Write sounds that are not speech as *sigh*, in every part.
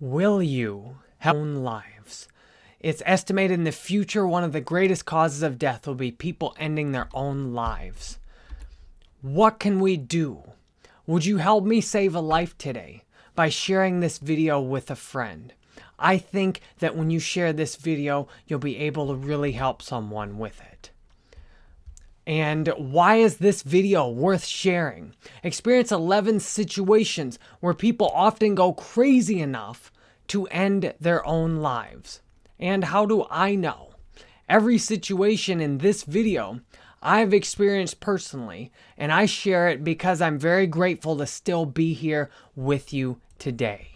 Will you have own lives? It's estimated in the future one of the greatest causes of death will be people ending their own lives. What can we do? Would you help me save a life today by sharing this video with a friend? I think that when you share this video, you'll be able to really help someone with it. And why is this video worth sharing? Experience 11 situations where people often go crazy enough to end their own lives. And how do I know? Every situation in this video I've experienced personally, and I share it because I'm very grateful to still be here with you today.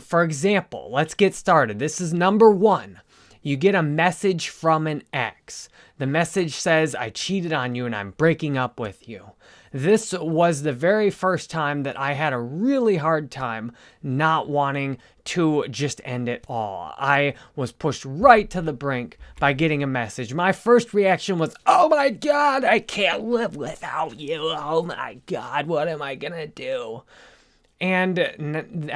For example, let's get started. This is number one. You get a message from an ex. The message says, I cheated on you and I'm breaking up with you. This was the very first time that I had a really hard time not wanting to just end it all. I was pushed right to the brink by getting a message. My first reaction was, oh my God, I can't live without you. Oh my God, what am I to do? And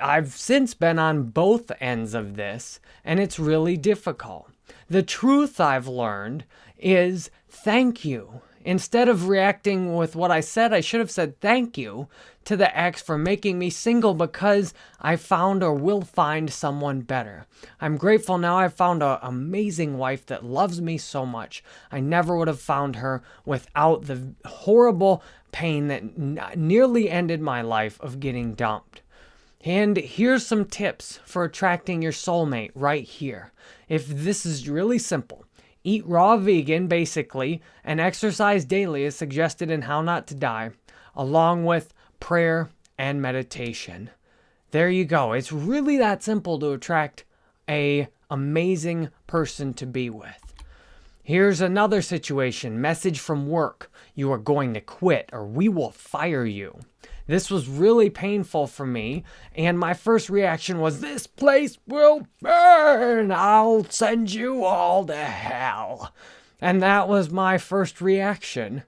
I've since been on both ends of this, and it's really difficult. The truth I've learned is thank you. Instead of reacting with what I said, I should have said thank you to the ex for making me single because I found or will find someone better. I'm grateful now I found an amazing wife that loves me so much. I never would have found her without the horrible pain that nearly ended my life of getting dumped. And here's some tips for attracting your soulmate right here. If this is really simple, eat raw vegan basically, and exercise daily as suggested in How Not to Die, along with prayer and meditation. There you go. It's really that simple to attract a amazing person to be with. Here's another situation, message from work. You are going to quit or we will fire you. This was really painful for me, and my first reaction was, This place will burn! I'll send you all to hell. And that was my first reaction.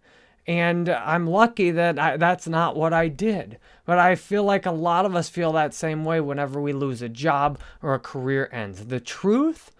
And I'm lucky that I, that's not what I did. But I feel like a lot of us feel that same way whenever we lose a job or a career ends. The truth,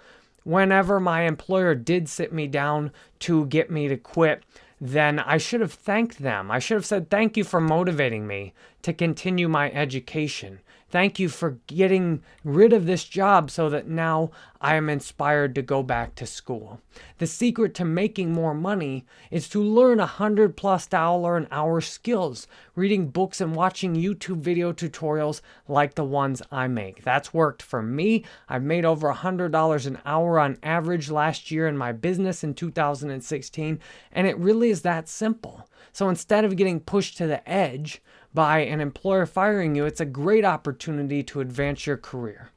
whenever my employer did sit me down to get me to quit, then I should have thanked them. I should have said, Thank you for motivating me to continue my education. Thank you for getting rid of this job so that now I am inspired to go back to school. The secret to making more money is to learn a hundred plus dollar an hour skills, reading books and watching YouTube video tutorials like the ones I make. That's worked for me. I've made over a hundred dollars an hour on average last year in my business in 2016, and it really is that simple. So instead of getting pushed to the edge, by an employer firing you, it's a great opportunity to advance your career.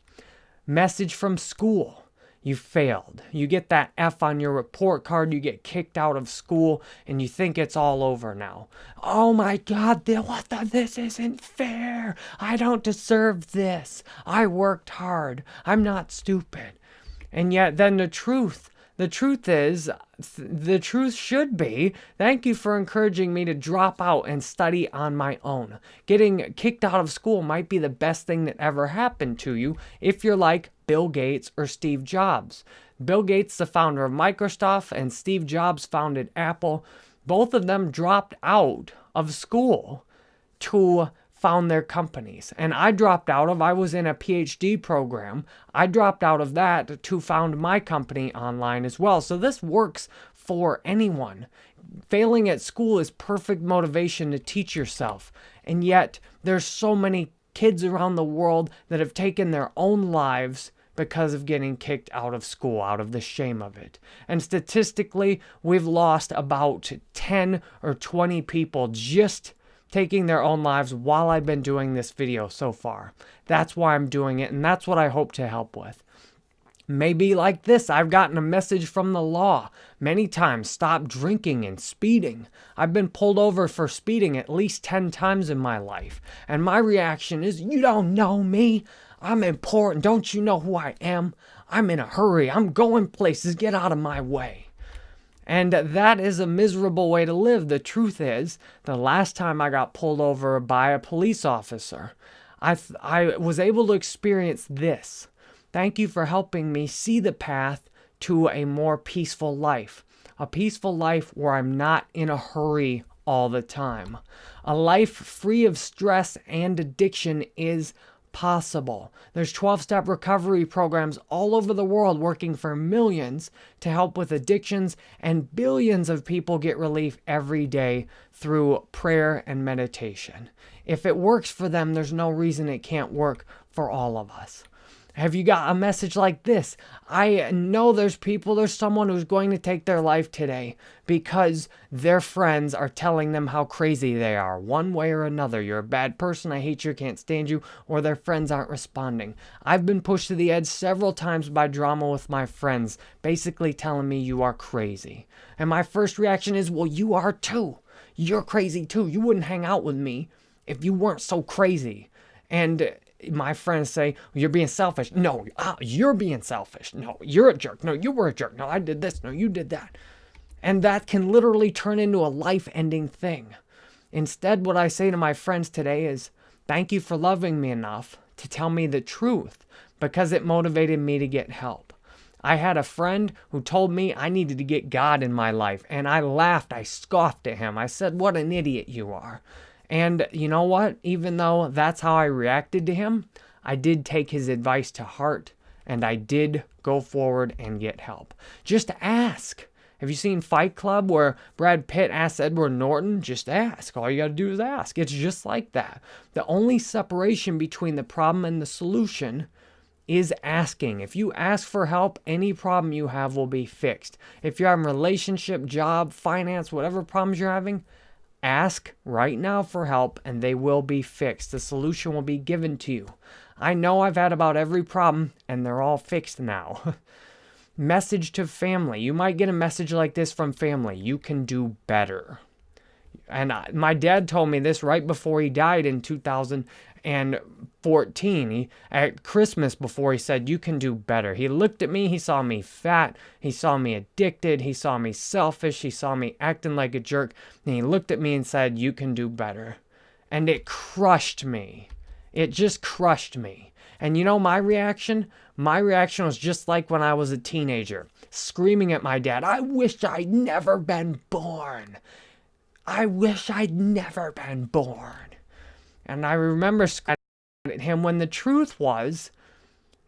Message from school. You failed. You get that F on your report card, you get kicked out of school, and you think it's all over now. Oh my God, what the, this isn't fair. I don't deserve this. I worked hard. I'm not stupid. And yet, then the truth the truth is, the truth should be, thank you for encouraging me to drop out and study on my own. Getting kicked out of school might be the best thing that ever happened to you if you're like Bill Gates or Steve Jobs. Bill Gates, the founder of Microsoft, and Steve Jobs founded Apple. Both of them dropped out of school to found their companies. And I dropped out of, I was in a PhD program. I dropped out of that to found my company online as well. So this works for anyone. Failing at school is perfect motivation to teach yourself. And yet there's so many kids around the world that have taken their own lives because of getting kicked out of school, out of the shame of it. And statistically, we've lost about 10 or 20 people just taking their own lives while I've been doing this video so far. That's why I'm doing it, and that's what I hope to help with. Maybe like this, I've gotten a message from the law many times stop drinking and speeding. I've been pulled over for speeding at least 10 times in my life, and my reaction is, You don't know me. I'm important. Don't you know who I am? I'm in a hurry. I'm going places. Get out of my way. And that is a miserable way to live. The truth is, the last time I got pulled over by a police officer, I, I was able to experience this. Thank you for helping me see the path to a more peaceful life. A peaceful life where I'm not in a hurry all the time. A life free of stress and addiction is possible. There's 12-step recovery programs all over the world working for millions to help with addictions and billions of people get relief every day through prayer and meditation. If it works for them, there's no reason it can't work for all of us. Have you got a message like this? I know there's people, there's someone who's going to take their life today because their friends are telling them how crazy they are, one way or another. You're a bad person, I hate you, can't stand you, or their friends aren't responding. I've been pushed to the edge several times by drama with my friends, basically telling me you are crazy. And my first reaction is, well, you are too. You're crazy too. You wouldn't hang out with me if you weren't so crazy. And my friends say, you're being selfish. No, ah, you're being selfish. No, you're a jerk. No, you were a jerk. No, I did this. No, you did that. And that can literally turn into a life-ending thing. Instead, what I say to my friends today is, thank you for loving me enough to tell me the truth because it motivated me to get help. I had a friend who told me I needed to get God in my life, and I laughed. I scoffed at him. I said, what an idiot you are. And you know what? Even though that's how I reacted to him, I did take his advice to heart and I did go forward and get help. Just ask. Have you seen Fight Club where Brad Pitt asks Edward Norton? Just ask. All you got to do is ask. It's just like that. The only separation between the problem and the solution is asking. If you ask for help, any problem you have will be fixed. If you're in relationship, job, finance, whatever problems you're having, Ask right now for help and they will be fixed. The solution will be given to you. I know I've had about every problem and they're all fixed now. *laughs* message to family. You might get a message like this from family. You can do better. And I, my dad told me this right before he died in 2000 and 14 he, at Christmas before he said, you can do better. He looked at me, he saw me fat, he saw me addicted, he saw me selfish, he saw me acting like a jerk, and he looked at me and said, you can do better. And it crushed me. It just crushed me. And you know my reaction? My reaction was just like when I was a teenager, screaming at my dad, I wish I'd never been born. I wish I'd never been born. And I remember him when the truth was,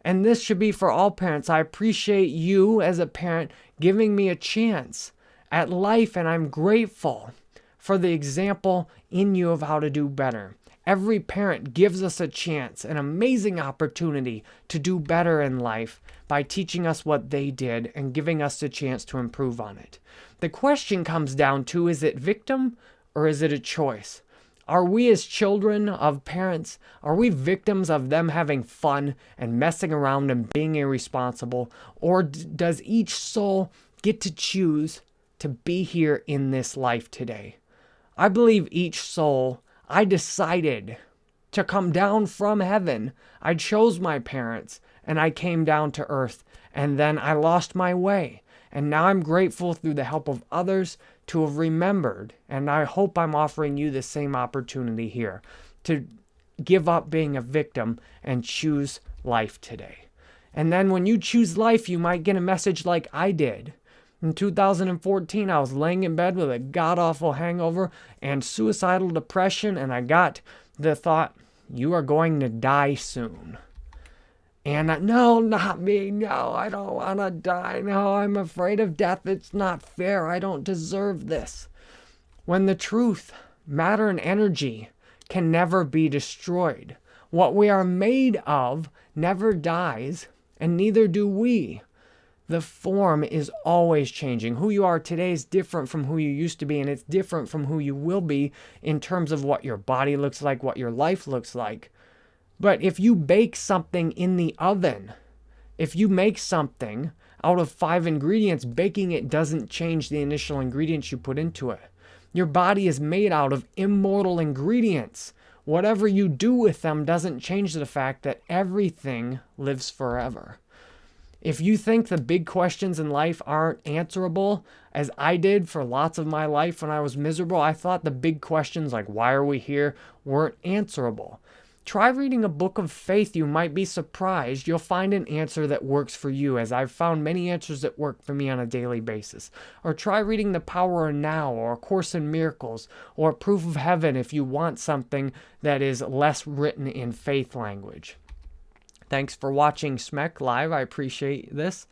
and this should be for all parents, I appreciate you as a parent giving me a chance at life, and I'm grateful for the example in you of how to do better. Every parent gives us a chance, an amazing opportunity to do better in life by teaching us what they did and giving us the chance to improve on it. The question comes down to, is it victim or is it a choice? Are we as children of parents, are we victims of them having fun and messing around and being irresponsible? Or does each soul get to choose to be here in this life today? I believe each soul, I decided to come down from heaven. I chose my parents and I came down to earth and then I lost my way. And now I'm grateful through the help of others to have remembered. And I hope I'm offering you the same opportunity here to give up being a victim and choose life today. And then when you choose life, you might get a message like I did. In 2014, I was laying in bed with a god-awful hangover and suicidal depression, and I got the thought, you are going to die soon. And I, no, not me. No, I don't want to die. No, I'm afraid of death. It's not fair. I don't deserve this. When the truth, matter and energy can never be destroyed. What we are made of never dies, and neither do we. The form is always changing. Who you are today is different from who you used to be, and it's different from who you will be in terms of what your body looks like, what your life looks like. But if you bake something in the oven, if you make something out of five ingredients, baking it doesn't change the initial ingredients you put into it. Your body is made out of immortal ingredients. Whatever you do with them doesn't change the fact that everything lives forever. If you think the big questions in life aren't answerable, as I did for lots of my life when I was miserable, I thought the big questions like why are we here weren't answerable. Try reading a book of faith. You might be surprised. You'll find an answer that works for you, as I've found many answers that work for me on a daily basis. Or try reading The Power of Now, or A Course in Miracles, or Proof of Heaven if you want something that is less written in faith language. Thanks for watching SMEC Live. I appreciate this.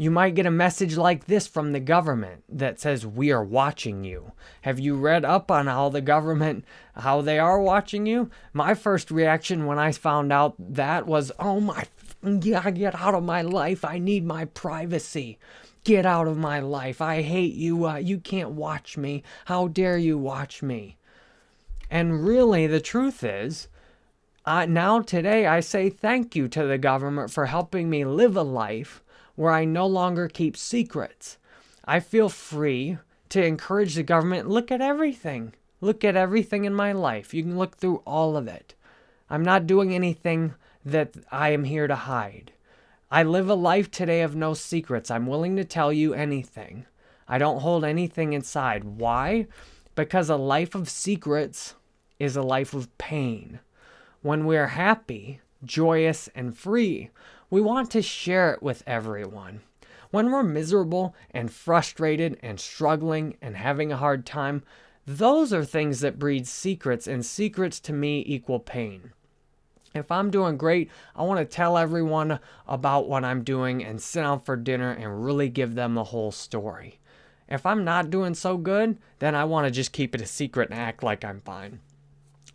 You might get a message like this from the government that says, We are watching you. Have you read up on how the government, how they are watching you? My first reaction when I found out that was, Oh my, yeah, get out of my life. I need my privacy. Get out of my life. I hate you. Uh, you can't watch me. How dare you watch me? And really, the truth is, uh, now today I say thank you to the government for helping me live a life where I no longer keep secrets. I feel free to encourage the government look at everything. Look at everything in my life. You can look through all of it. I'm not doing anything that I am here to hide. I live a life today of no secrets. I'm willing to tell you anything. I don't hold anything inside. Why? Because a life of secrets is a life of pain. When we're happy, joyous, and free, we want to share it with everyone. When we're miserable and frustrated and struggling and having a hard time, those are things that breed secrets, and secrets to me equal pain. If I'm doing great, I want to tell everyone about what I'm doing and sit down for dinner and really give them the whole story. If I'm not doing so good, then I want to just keep it a secret and act like I'm fine.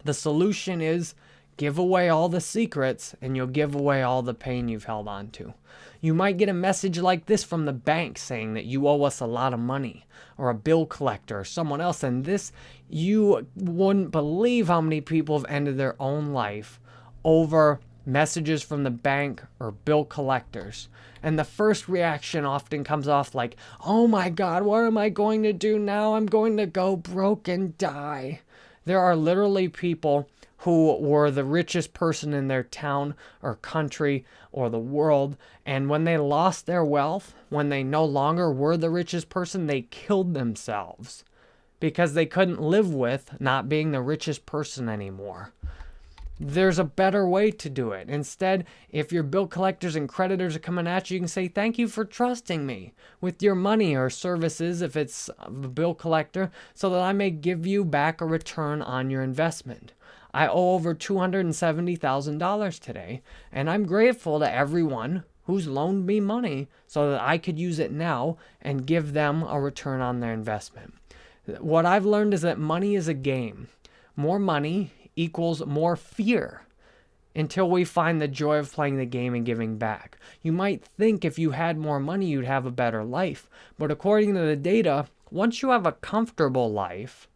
The solution is Give away all the secrets and you'll give away all the pain you've held on to. You might get a message like this from the bank saying that you owe us a lot of money or a bill collector or someone else. And this, you wouldn't believe how many people have ended their own life over messages from the bank or bill collectors. And the first reaction often comes off like, oh my God, what am I going to do now? I'm going to go broke and die. There are literally people who were the richest person in their town or country or the world. And when they lost their wealth, when they no longer were the richest person, they killed themselves because they couldn't live with not being the richest person anymore. There's a better way to do it. Instead, if your bill collectors and creditors are coming at you, you can say, Thank you for trusting me with your money or services if it's a bill collector, so that I may give you back a return on your investment. I owe over $270,000 today, and I'm grateful to everyone who's loaned me money so that I could use it now and give them a return on their investment. What I've learned is that money is a game. More money equals more fear until we find the joy of playing the game and giving back. You might think if you had more money, you'd have a better life. But according to the data, once you have a comfortable life,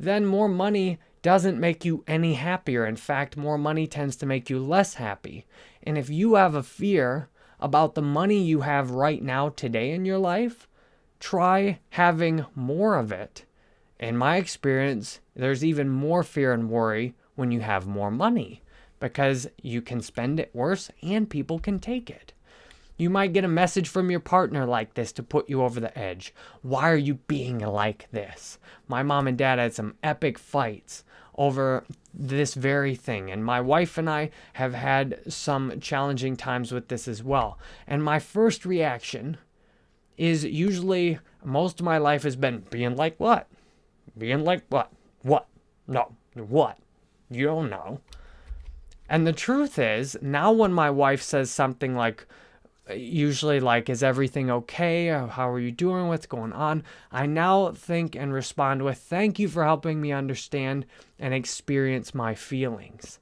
then more money doesn't make you any happier. In fact, more money tends to make you less happy. And if you have a fear about the money you have right now today in your life, try having more of it. In my experience, there's even more fear and worry when you have more money because you can spend it worse and people can take it. You might get a message from your partner like this to put you over the edge. Why are you being like this? My mom and dad had some epic fights over this very thing. And my wife and I have had some challenging times with this as well. And my first reaction is usually most of my life has been being like what? Being like what? What? No. What? You don't know. And the truth is, now when my wife says something like, usually like, is everything okay? Uh, how are you doing? What's going on? I now think and respond with, thank you for helping me understand and experience my feelings.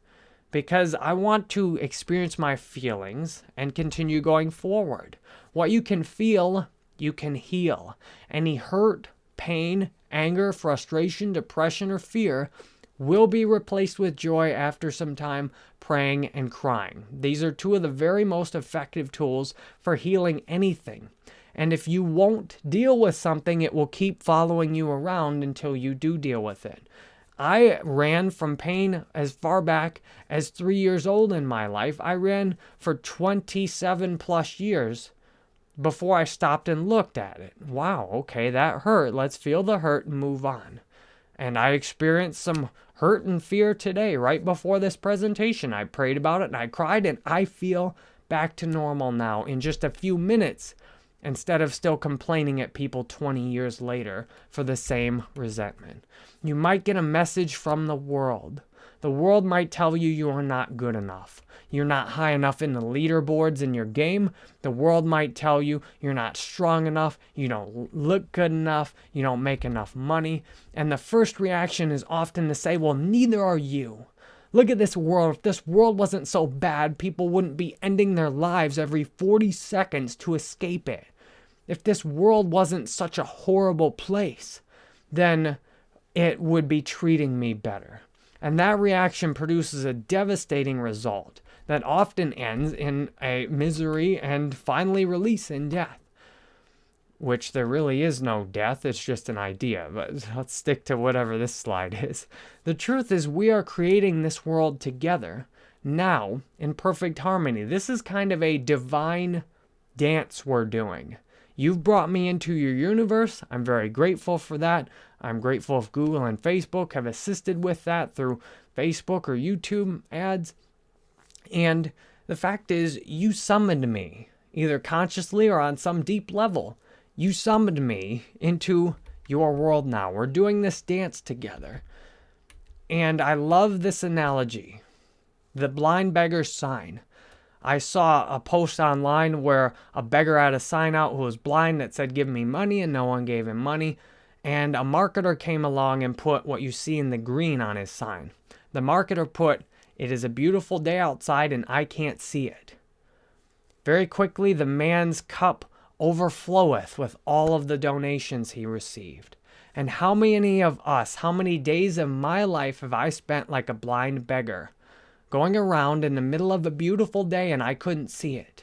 Because I want to experience my feelings and continue going forward. What you can feel, you can heal. Any hurt, pain, anger, frustration, depression, or fear will be replaced with joy after some time praying and crying. These are two of the very most effective tools for healing anything. And if you won't deal with something, it will keep following you around until you do deal with it. I ran from pain as far back as three years old in my life. I ran for 27 plus years before I stopped and looked at it. Wow, okay, that hurt. Let's feel the hurt and move on. And I experienced some hurt and fear today, right before this presentation. I prayed about it and I cried, and I feel back to normal now in just a few minutes instead of still complaining at people 20 years later for the same resentment. You might get a message from the world. The world might tell you you are not good enough. You're not high enough in the leaderboards in your game. The world might tell you you're not strong enough, you don't look good enough, you don't make enough money. And the first reaction is often to say, well, neither are you. Look at this world. If this world wasn't so bad, people wouldn't be ending their lives every 40 seconds to escape it if this world wasn't such a horrible place, then it would be treating me better. And that reaction produces a devastating result that often ends in a misery and finally release in death. Which there really is no death, it's just an idea, but *laughs* let's stick to whatever this slide is. The truth is, we are creating this world together, now, in perfect harmony. This is kind of a divine dance we're doing. You've brought me into your universe. I'm very grateful for that. I'm grateful if Google and Facebook have assisted with that through Facebook or YouTube ads. And the fact is, you summoned me, either consciously or on some deep level. You summoned me into your world now. We're doing this dance together. And I love this analogy the blind beggar's sign. I saw a post online where a beggar had a sign out who was blind that said, Give me money, and no one gave him money. And a marketer came along and put what you see in the green on his sign. The marketer put, It is a beautiful day outside and I can't see it. Very quickly, the man's cup overfloweth with all of the donations he received. And how many of us, how many days of my life have I spent like a blind beggar? Going around in the middle of a beautiful day and I couldn't see it.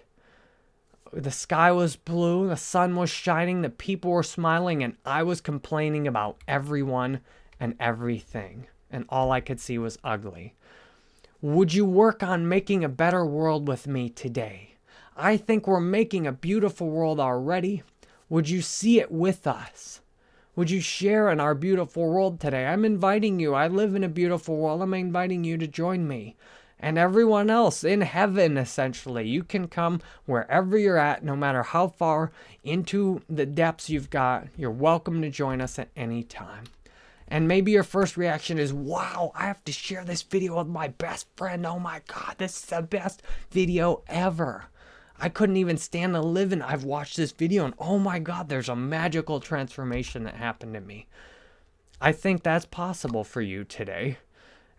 The sky was blue, the sun was shining, the people were smiling, and I was complaining about everyone and everything. And all I could see was ugly. Would you work on making a better world with me today? I think we're making a beautiful world already. Would you see it with us? Would you share in our beautiful world today? I'm inviting you. I live in a beautiful world. I'm inviting you to join me and everyone else in heaven, essentially. You can come wherever you're at, no matter how far into the depths you've got. You're welcome to join us at any time. And maybe your first reaction is, wow, I have to share this video with my best friend. Oh my God, this is the best video ever. I couldn't even stand to live in. I've watched this video and oh my God, there's a magical transformation that happened to me. I think that's possible for you today.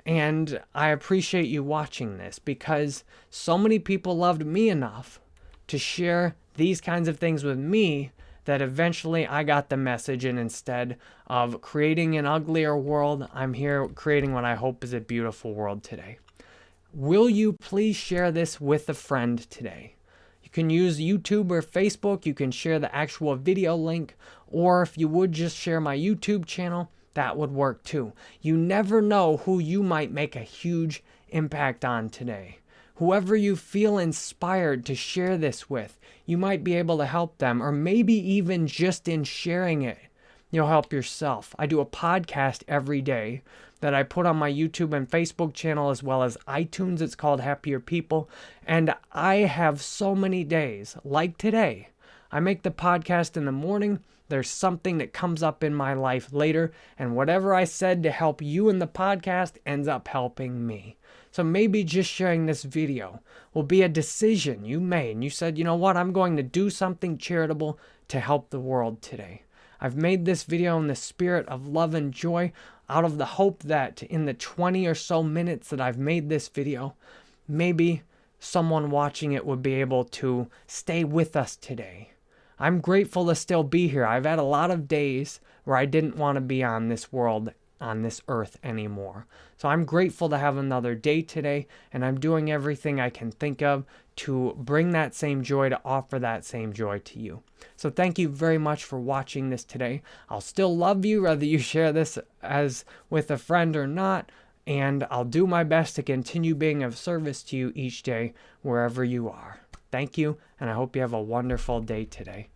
And I appreciate you watching this because so many people loved me enough to share these kinds of things with me that eventually I got the message and instead of creating an uglier world, I'm here creating what I hope is a beautiful world today. Will you please share this with a friend today? You can use YouTube or Facebook. You can share the actual video link, or if you would just share my YouTube channel, that would work too. You never know who you might make a huge impact on today. Whoever you feel inspired to share this with, you might be able to help them, or maybe even just in sharing it, you'll help yourself. I do a podcast every day that I put on my YouTube and Facebook channel as well as iTunes. It's called Happier People. And I have so many days, like today. I make the podcast in the morning there's something that comes up in my life later, and whatever I said to help you in the podcast ends up helping me. So maybe just sharing this video will be a decision you made. And you said, you know what, I'm going to do something charitable to help the world today. I've made this video in the spirit of love and joy out of the hope that in the 20 or so minutes that I've made this video, maybe someone watching it would be able to stay with us today I'm grateful to still be here. I've had a lot of days where I didn't want to be on this world, on this earth anymore. So I'm grateful to have another day today, and I'm doing everything I can think of to bring that same joy, to offer that same joy to you. So thank you very much for watching this today. I'll still love you whether you share this as with a friend or not, and I'll do my best to continue being of service to you each day wherever you are. Thank you, and I hope you have a wonderful day today.